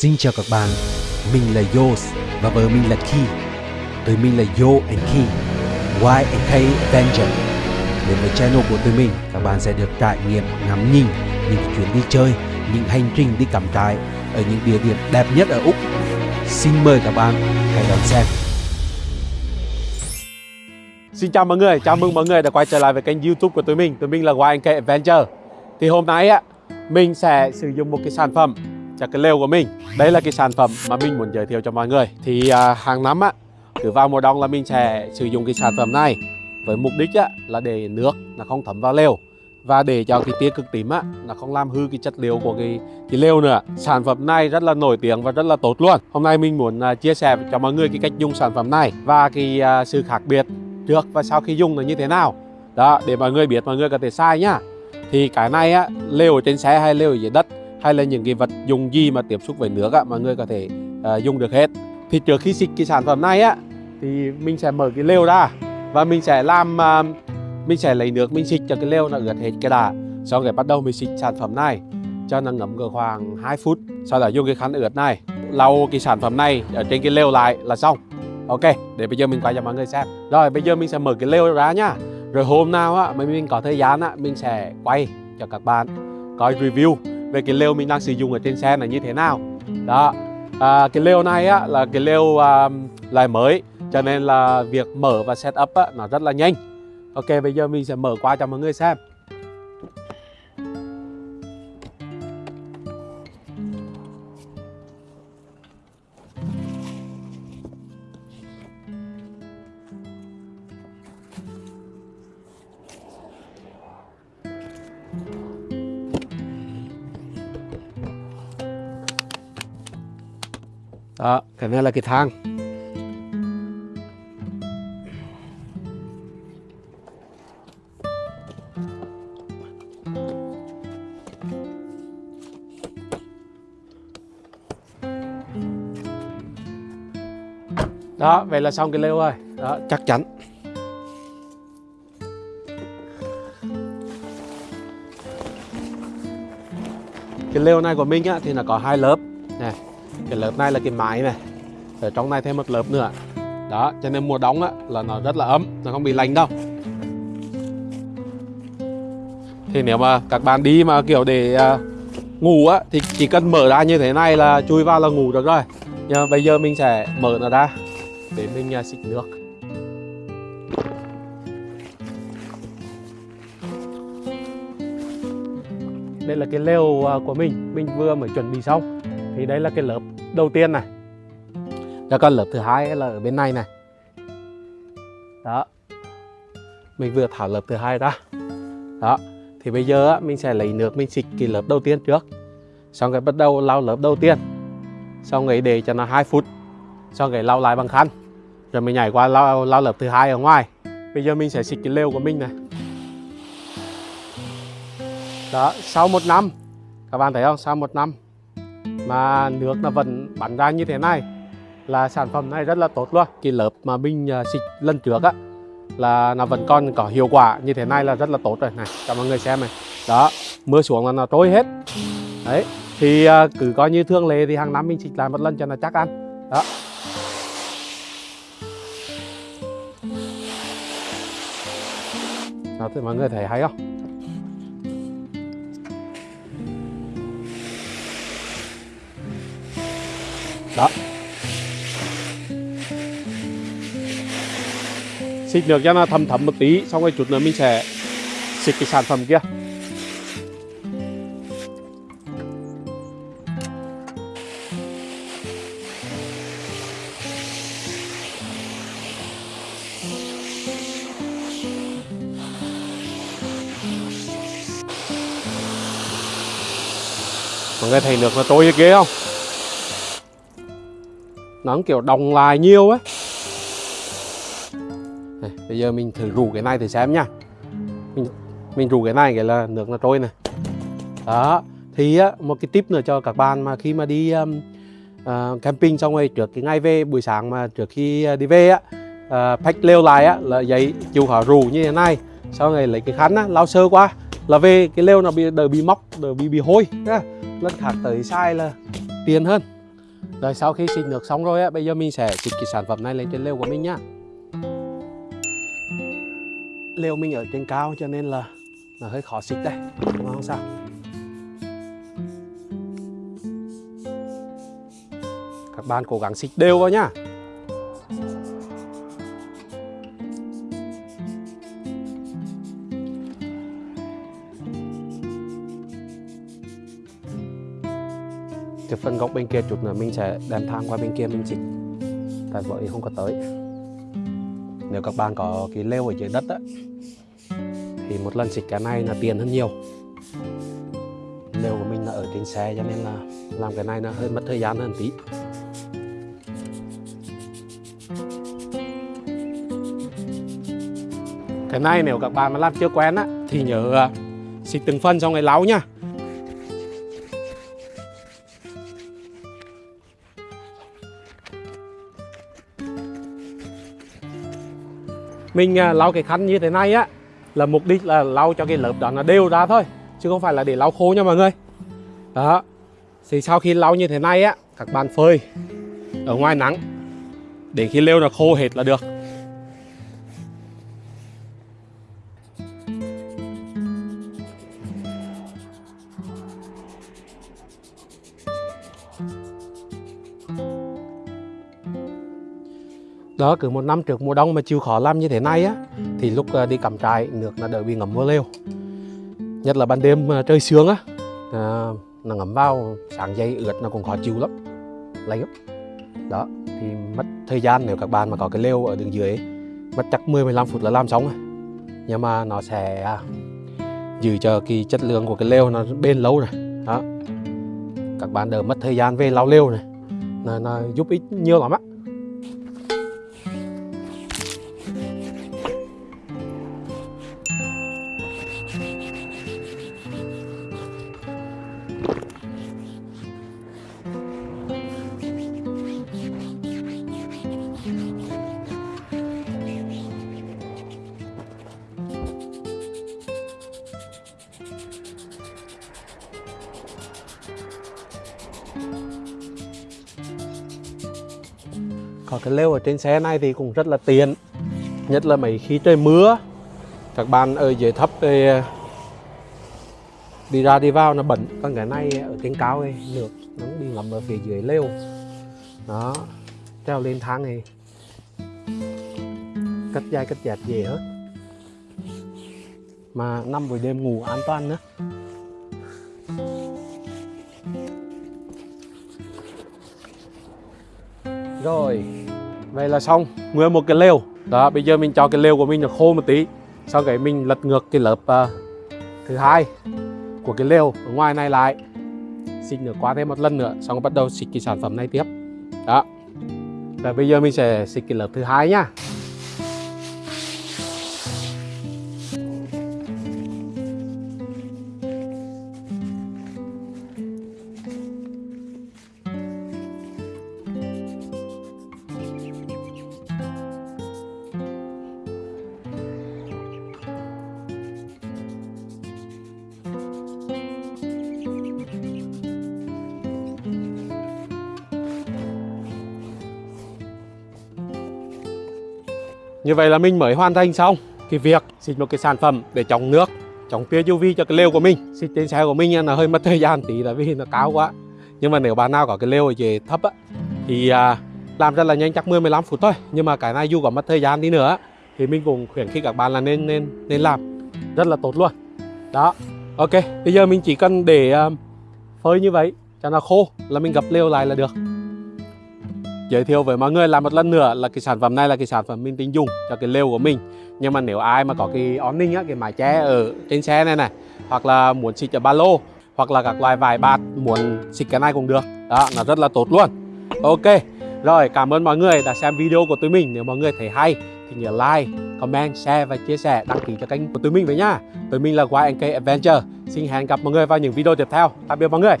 Xin chào các bạn, mình là Yos và vợ mình là Ki. Tụi mình là Yo and Ki, Y and K Avenger. Đến với channel của tụi mình, các bạn sẽ được trải nghiệm ngắm nhìn những chuyến đi chơi, những hành trình đi cắm trại ở những địa điểm đẹp nhất ở Úc. Xin mời các bạn hãy đón xem. Xin chào mọi người, chào mừng mọi người đã quay trở lại với kênh youtube của tụi mình Tụi mình là YNK Adventure Thì hôm nay á, mình sẽ sử dụng một cái sản phẩm cho cái lều của mình. Đây là cái sản phẩm mà mình muốn giới thiệu cho mọi người. Thì à, hàng năm á, cứ vào mùa đông là mình sẽ sử dụng cái sản phẩm này Với mục đích á, là để nước nó không thấm vào lều. Và để cho cái tia cực tím á nó không làm hư cái chất liệu của cái cái lều nữa. Sản phẩm này rất là nổi tiếng và rất là tốt luôn. Hôm nay mình muốn uh, chia sẻ cho mọi người cái cách dùng sản phẩm này và cái uh, sự khác biệt trước và sau khi dùng là như thế nào. Đó để mọi người biết mọi người có thể sai nhá thì cái này á lều ở trên xe hay lều ở dưới đất? Hay là những cái vật dùng gì mà tiếp xúc với nước á mà người có thể uh, dùng được hết. Thì trước khi xịt cái sản phẩm này á thì mình sẽ mở cái lều ra và mình sẽ làm uh, mình sẽ lấy nước mình xịt cho cái lều nó ướt hết cái đã. Sau cái bắt đầu mình xịt sản phẩm này cho nó ngấm cỡ khoảng 2 phút sau đó dùng cái khăn ướt này lau cái sản phẩm này ở trên cái lều lại là xong. Ok để bây giờ mình quay cho mọi người xem. Rồi bây giờ mình sẽ mở cái lều ra nhá rồi hôm nào á mà mình có thời gian á mình sẽ quay cho các bạn coi review về cái lều mình đang sử dụng ở trên xe là như thế nào? Đó. À, cái lều này á là cái lều à, lại mới cho nên là việc mở và setup á nó rất là nhanh. Ok bây giờ mình sẽ mở qua cho mọi người xem. Đó, cái này là cái thang. Đó vậy là xong cái lều rồi. Đó chắc chắn. Cái lều này của mình á thì nó có hai lớp cái lớp này là cái mái này. Ở trong này thêm một lớp nữa. Đó cho nên mùa đông á là nó rất là ấm nó không bị lạnh đâu. Thì nếu mà các bạn đi mà kiểu để uh, ngủ á thì chỉ cần mở ra như thế này là chui vào là ngủ được rồi. Nhưng mà bây giờ mình sẽ mở nó ra để mình uh, xịt nước. Đây là cái lều uh, của mình. Mình vừa mới chuẩn bị xong thì đây là cái lớp đầu tiên này. Cho con lớp thứ hai là ở bên này này. Đó. Mình vừa thảo lớp thứ hai ra. Đó. Thì bây giờ mình sẽ lấy nước mình xịt cái lớp đầu tiên trước. Xong rồi bắt đầu lau lớp đầu tiên. Xong rồi để cho nó 2 phút. Xong rồi lau lại bằng khăn. Rồi mình nhảy qua lau, lau lớp thứ hai ở ngoài. Bây giờ mình sẽ xịt cái lều của mình này. Đó sau một năm. Các bạn thấy không? Sau một năm mà nước nó vẫn bắn ra như thế này là sản phẩm này rất là tốt luôn. Cái lớp mà mình à, xịt lần trước á, là nó vẫn còn có hiệu quả như thế này là rất là tốt rồi. Này, cho mọi người xem này. Đó, mưa xuống là nó trôi hết. Đấy, thì à, cứ coi như thương lệ thì hàng năm mình xịt lại một lần cho nó chắc ăn. Đó. Đó, thì mọi người thấy hay không? Đó. Xịt nước cho nó thấm thấm một tí, xong rồi chút nữa mình sẽ xịt cái sản phẩm kia. Mọi người thấy nước nó trôi ghê không? Nó kiểu đồng lại nhiều ấy. này, bây giờ mình thử rủ cái này thử xem nha mình mình rủ cái này cái là nước nó trôi này. Đó thì á, một cái tip nữa cho các bạn mà khi mà đi um, uh, camping xong rồi trước cái ngày về buổi sáng mà trước khi ờ, đi về á uh, pack lều lại á là giấy chịu khó rủ như thế này. Sau này lấy cái khăn á lau sơ qua là về cái lều nó bị đỡ bị móc đỡ bị bị hôi lần khác tới sai là tiền hơn rồi sau khi xịt nước xong rồi á, bây giờ mình sẽ xịt cái sản phẩm này lên trên lều của mình nhá. Lều mình ở trên cao cho nên là là hơi khó xịt đây nhưng mà không sao các bạn cố gắng xịt đều vào nhá. Cái phần góc bên kia chút nữa mình sẽ đem thang qua bên kia mình xịt tại vợ không có tới. Nếu các bạn có cái leo ở dưới đất á, thì một lần xịt cái này là tiền hơn nhiều. Lều của mình là ở trên xe cho nên là làm cái này nó hơi mất thời gian hơn tí. Cái này nếu các bạn mà làm chưa quen á, thì nhớ à, xịt từng phân xong rồi láo nha. Mình à, lau cái khăn như thế này á, là mục đích là lau cho cái lớp đó nó đều ra thôi, chứ không phải là để lau khô nha mọi người. Đó. Thì sau khi lau như thế này á, các bạn phơi ở ngoài nắng, để khi lêu nó khô hết là được. Đó cứ một năm trước mùa đông mà chịu khó làm như thế này á thì lúc ờ, đi cắm trại nước là đỡ bị ngấm mưa lều. Nhất là ban đêm ờ, trời sương á à, nó ngấm vào sáng dây ướt nó cũng khó chịu lắm. Lấy lắm. Đó thì mất thời gian nếu các bạn mà có cái lều ở đường dưới ấy, mất chắc 10 15 phút là làm xong rồi. Nhưng mà nó sẽ à, giữ cho cái chất lượng của cái lều nó bền lâu này đó. Các bạn đỡ mất thời gian về lau lều này. Nó, nó giúp ích nhiều lắm á. Có cái lều ở trên xe này thì cũng rất là tiện, nhất là mấy khi trời mưa, các bạn ở dưới thấp thì đi ra đi vào nó bẩn. Còn cái này ở trên cao ấy, nước nó đi bị ngầm ở phía dưới lều. Đó, treo lên thang này cất dai cất dẹp dễ hết mà năm buổi đêm ngủ an toàn nữa. Rồi, vậy là xong. 11 cái lều. Đó, bây giờ mình cho cái lều của mình nó khô một tí Sau cái mình lật ngược cái lớp uh, thứ hai của cái lều ở ngoài này lại. Xịt nữa qua thêm một lần nữa Xong bắt đầu xịt cái sản phẩm này tiếp. Đó. Và bây giờ mình sẽ xịt cái lớp thứ hai nhá Như vậy là mình mới hoàn thành xong cái việc xịt một cái sản phẩm để chống nước, chống tia UV cho cái lều của mình. Xịt trên xe của mình là hơi mất thời gian tí là vì nó cao quá. Nhưng mà nếu bạn nào có cái lều ở dưới thấp á, thì à, làm rất là nhanh chắc 10 15 phút thôi. Nhưng mà cái này dù có mất thời gian đi nữa thì mình cũng khuyến khích các bạn là nên nên nên làm rất là tốt luôn. Đó. Ok, bây giờ mình chỉ cần để à, phơi như vậy cho nó khô là mình gập lều lại là được giới thiệu với mọi người là một lần nữa là cái sản phẩm này là cái sản phẩm mình tính dùng cho cái lều của mình. Nhưng mà nếu ai mà có cái awning á, cái mái che ở trên xe này này, hoặc là muốn xịt ở ba lô, hoặc là các loại vải bạt, muốn xịt cái này cũng được. Đó, nó rất là tốt luôn. Ok, rồi, cảm ơn mọi người đã xem video của tụi mình. Nếu mọi người thấy hay thì nhớ like, comment, share và chia sẻ, đăng ký cho kênh của tụi mình với nhá tụi mình là YNK Adventure. Xin hẹn gặp mọi người vào những video tiếp theo. Tạm biệt mọi người.